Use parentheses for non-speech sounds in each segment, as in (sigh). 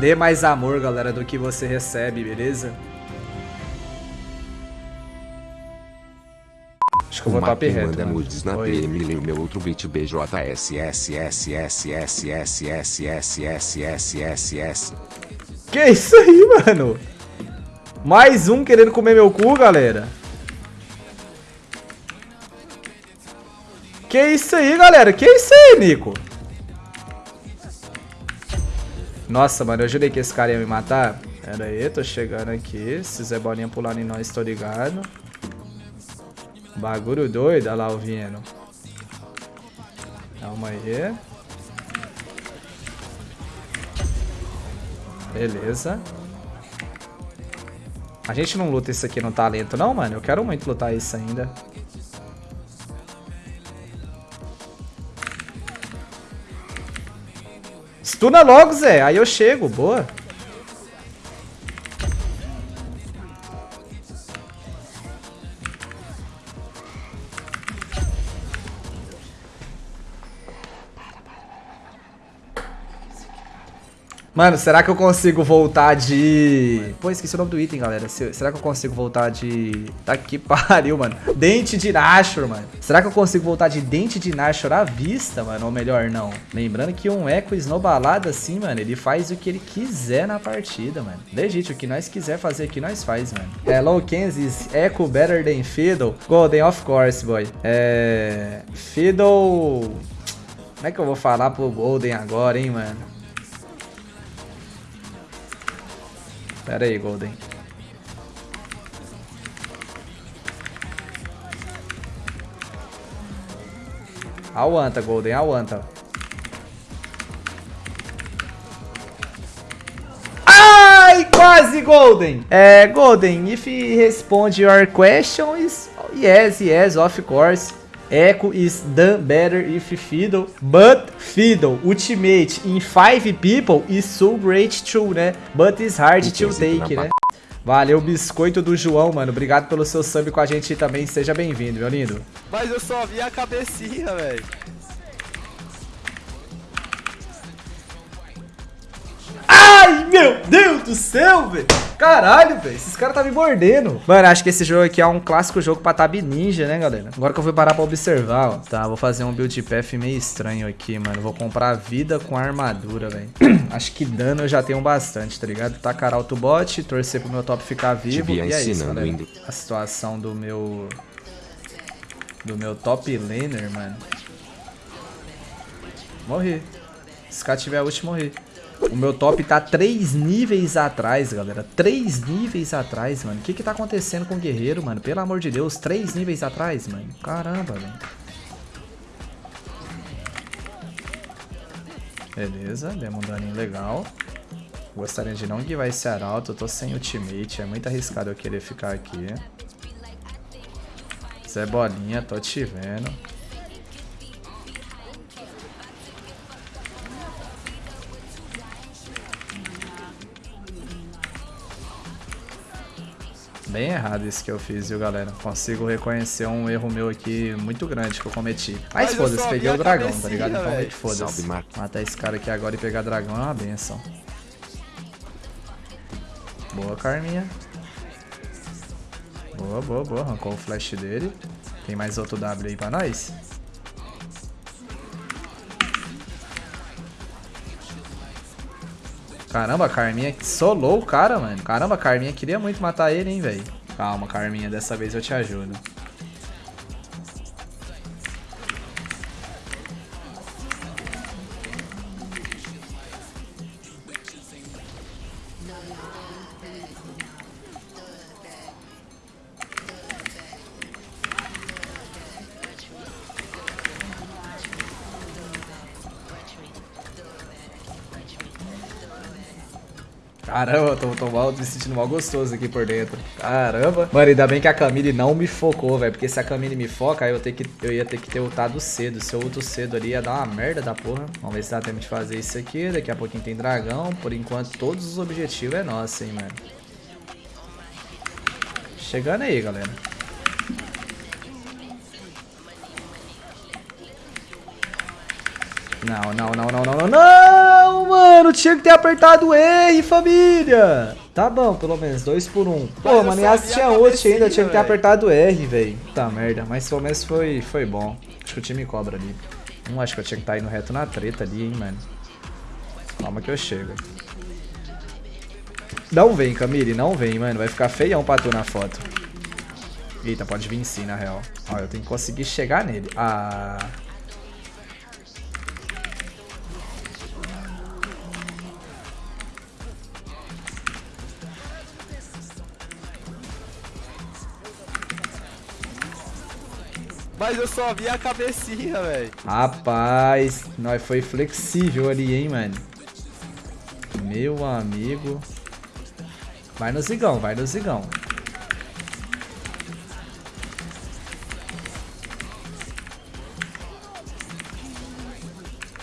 Dê mais amor, galera, do que você recebe, beleza? Acho que eu vou top reto. manda nudes na. PM e meu outro beat BJSSSSSSSSSSSSSS. Que isso aí, mano? Mais um querendo comer meu cu, galera. Que isso aí, galera? Que isso aí, Nico? Nossa, mano, eu jurei que esse cara ia me matar. Pera aí, tô chegando aqui. Se Zé Bolinha pular em nós, tô ligado. Bagulho doido, olha lá o Vieno. Calma aí. Beleza. A gente não luta isso aqui no talento, não, mano? Eu quero muito lutar isso ainda. Stuna logo, Zé. Aí eu chego. Boa. Mano, será que eu consigo voltar de... Pô, esqueci o nome do item, galera. Se- Será que eu consigo voltar de... Tá que (laughs) pariu, mano. Dente de Nashor, mano. Será que eu consigo voltar de Dente de Nashor à vista, mano? Ou melhor, não. Lembrando que um Echo esnobalado assim, mano, ele faz o que ele quiser na partida, mano. Legítimo, o que nós quiser fazer aqui, nós faz, mano. Hello, Kansas. Echo better than Fiddle. Golden, of course, boy. É... Fiddle... Como é que eu vou falar pro Golden agora, hein, mano? Pera aí, Golden. Aguanta, Golden, aguanta. Ai, quase, Golden. É, Golden, if he respond your question is yes, yes, of course. Echo is done better if Fiddle, but Fiddle Ultimate in 5 people is so great too, né? But it's hard to take, né? Valeu, biscoito do João, mano. Obrigado pelo seu sub com a gente também. Seja bem-vindo, meu lindo. Mas eu só vi a cabecinha, velho. Ai, meu Deus do céu, velho. Caralho, velho. Esses caras tá me mordendo. Mano, acho que esse jogo aqui é um clássico jogo pra Tab Ninja, né, galera? Agora que eu vou parar pra observar, ó. Tá, vou fazer um build path meio estranho aqui, mano. Vou comprar vida com armadura, velho. (clears throat) acho que dano eu já tenho bastante, tá ligado? Tacar alto bot, torcer pro meu top ficar vivo. E é isso, ensinando galera. ainda. A situação do meu... Do meu top laner, mano. Morri. Se cara tiver ult, morri. O meu top tá 3 níveis atrás, galera. 3 níveis atrás, mano. O que que tá acontecendo com o guerreiro, mano? Pelo amor de Deus, 3 níveis atrás, mano. Caramba, velho. Beleza, demos um daninho legal. Gostaria de não guiar esse arauto. Eu tô sem ultimate. É muito arriscado eu querer ficar aqui. Zé Bolinha, tô te vendo. Bem errado isso que eu fiz, viu, galera? Consigo reconhecer um erro meu aqui muito grande que eu cometi. Mas Mas foda-se, peguei o dragão, tá ligado? Então meio que foda-se. Matar esse cara aqui agora e pegar dragão é uma benção. Boa, Carminha. Boa, boa, boa. Arrancou o flash dele. Tem mais outro W aí pra nós? Caramba, a Carminha solou o cara, mano. Caramba, a Carminha queria muito matar ele, hein, velho. Calma, Carminha, dessa vez eu te ajudo. Caramba, tô, tô mal, me sentindo mal gostoso aqui por dentro. Caramba. Mano, ainda bem que a Camille não me focou, velho. Porque se a Camille me foca, aí eu, ter que, eu ia ter que ter ultado cedo. Se eu ulto cedo ali, ia dar uma merda da porra. Vamos ver se dá tempo de fazer isso aqui. Daqui a pouquinho tem dragão. Por enquanto, todos os objetivos é nosso, hein, mano. Chegando aí, galera. Não, não, não, não, não, não, não, mano, tinha que ter apertado R, família. Tá bom, pelo menos, dois por um. Pô, mano, a tinha ult ainda, tinha que ter apertado R, velho. Tá merda, mas pelo menos foi, foi bom. Acho que o time cobra ali. Hum, acho que eu tinha que estar indo reto na treta ali, hein, mano. Calma que eu chego. Não vem, Camille, não vem, mano. Vai ficar feião pra tu na foto. Eita, pode vir sim, na real. Ó, eu tenho que conseguir chegar nele. Ah... Mas eu só vi a cabecinha, velho. Rapaz, nós foi flexível ali, hein, mano. Meu amigo. Vai no zigão, vai no zigão.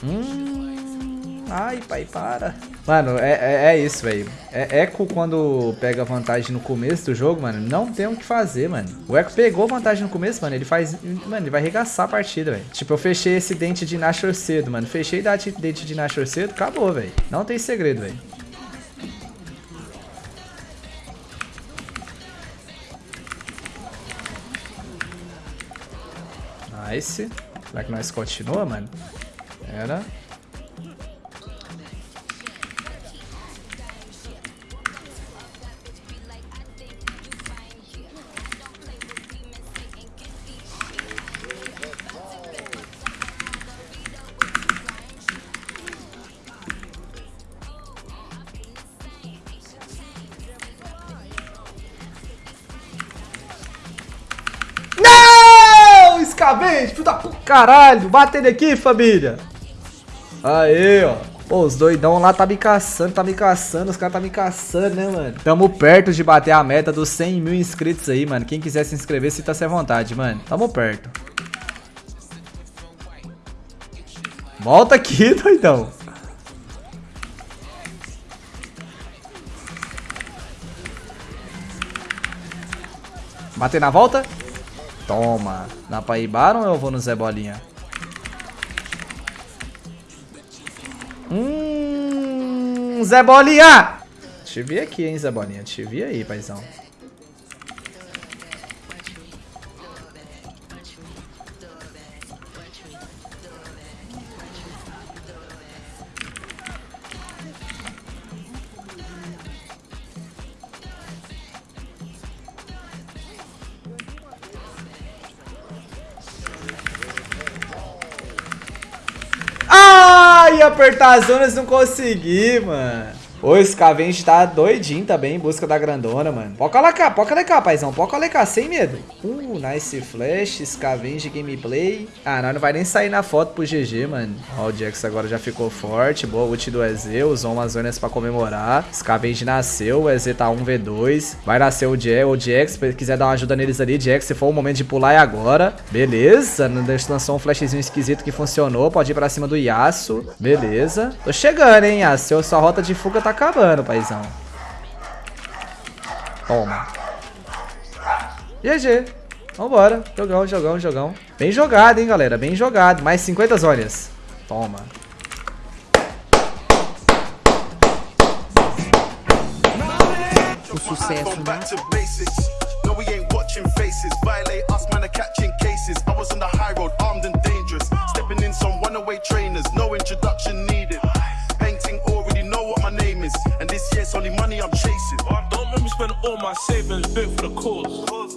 Hum, ai, pai, para. Mano, é, é, é isso, velho. É, Echo, quando pega vantagem no começo do jogo, mano, não tem o que fazer, mano. O Echo pegou vantagem no começo, mano, ele faz... Mano, ele vai arregaçar a partida, velho. Tipo, eu fechei esse dente de Nashor cedo, mano. Fechei dente de Nashor cedo, acabou, velho. Não tem segredo, velho. Nice. Será que nós continua, mano? Era. Escavente, filho da puta. Caralho, bate ele aqui, família. Aê, ó. Pô, os doidão lá tá me caçando, tá me caçando, os caras tá me caçando, né, mano? Tamo perto de bater a meta dos 100 mil inscritos aí, mano. Quem quiser se inscrever, sinta-se à vontade, mano. Tamo perto. Volta aqui, (laughs) doidão. Bater na volta? Toma. Dá pra ir ou eu vou no Zé Bolinha? Hum, Zé Bolinha! Te vi aqui, hein, Zé Bolinha. Te vi aí, paizão. Ai, apertar as zonas não consegui, mano. Esse Scavenge tá doidinho também em busca da grandona, mano. Pode colocar, pode colocar, paizão. Pode colocar, sem medo. Uh, nice flash, Scavenge gameplay. Ah, nós não vai nem sair na foto pro GG, mano. Ó, o Jax agora já ficou forte. Boa ult do EZ, usou umas zonas pra comemorar. Scavenge nasceu, o EZ tá 1v2. Vai nascer o Jax, o Jax, se quiser dar uma ajuda neles ali, Jax, se for o momento de pular é agora. Beleza, lançou um flashzinho esquisito que funcionou. Pode ir pra cima do Yasuo. Beleza. Tô chegando, hein, Yasuo. Sua rota de fuga tá acabando, paizão. Toma. GG. Vambora. Jogão, jogão, jogão. Bem jogado, hein, galera. Bem jogado. Mais 50 zonas. Toma. O sucesso Gone back nasce to basics. No, we ain't watching faces. Violate us, man, are catching cases. I was on the high road, All my savings built for the cause.